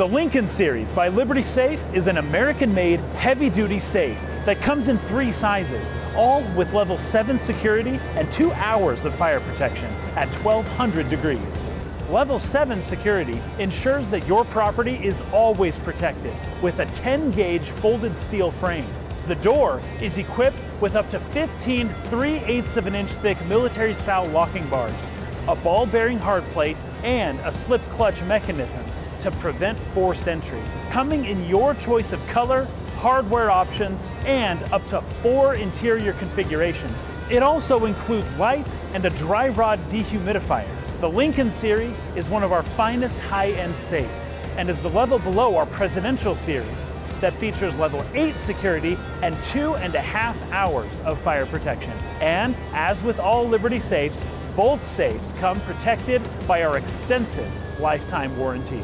The Lincoln Series by Liberty Safe is an American-made heavy-duty safe that comes in three sizes, all with level 7 security and two hours of fire protection at 1200 degrees. Level 7 security ensures that your property is always protected with a 10-gauge folded steel frame. The door is equipped with up to 15 3 8 of an inch thick military-style locking bars, a ball-bearing hard plate, and a slip clutch mechanism to prevent forced entry. Coming in your choice of color, hardware options, and up to four interior configurations. It also includes lights and a dry rod dehumidifier. The Lincoln Series is one of our finest high-end safes and is the level below our Presidential Series that features level 8 security and two and a half hours of fire protection. And as with all Liberty safes, both safes come protected by our extensive lifetime warranty.